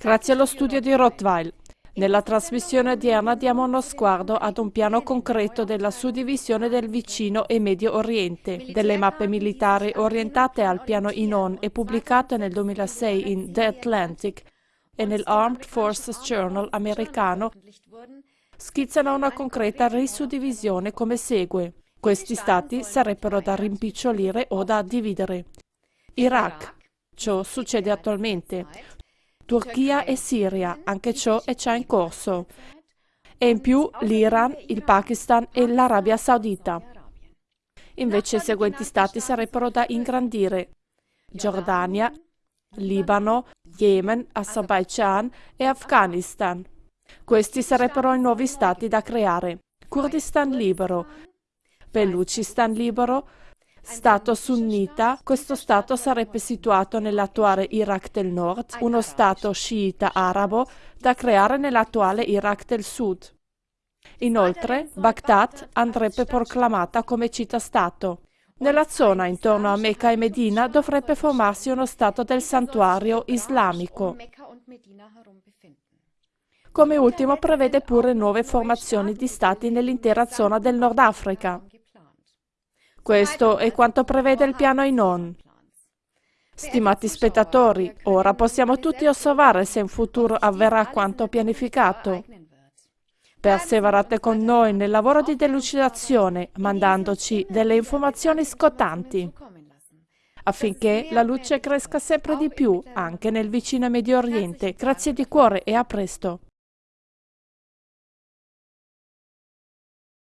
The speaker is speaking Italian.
Grazie allo studio di Rottweil. Nella trasmissione odierna diamo uno sguardo ad un piano concreto della suddivisione del vicino e Medio Oriente, delle mappe militari orientate al piano INON e pubblicate nel 2006 in The Atlantic e nell'Armed Forces Journal americano, schizzano una concreta risuddivisione come segue. Questi stati sarebbero da rimpicciolire o da dividere. Iraq. Ciò succede attualmente. Turchia e Siria, anche ciò è già in corso. E in più l'Iran, il Pakistan e l'Arabia Saudita. Invece i seguenti stati sarebbero da ingrandire. Giordania, Libano, Yemen, Azerbaijan e Afghanistan. Questi sarebbero i nuovi stati da creare. Kurdistan libero, Belucistan libero, Stato sunnita, questo Stato sarebbe situato nell'attuale Iraq del Nord, uno Stato sciita arabo da creare nell'attuale Iraq del Sud. Inoltre, Baghdad andrebbe proclamata come città-stato. Nella zona intorno a Mecca e Medina dovrebbe formarsi uno Stato del santuario islamico. Come ultimo prevede pure nuove formazioni di stati nell'intera zona del Nord Africa. Questo è quanto prevede il piano INON. Stimati spettatori, ora possiamo tutti osservare se in futuro avverrà quanto pianificato. Perseverate con noi nel lavoro di delucidazione, mandandoci delle informazioni scottanti, affinché la luce cresca sempre di più anche nel vicino Medio Oriente. Grazie di cuore e a presto.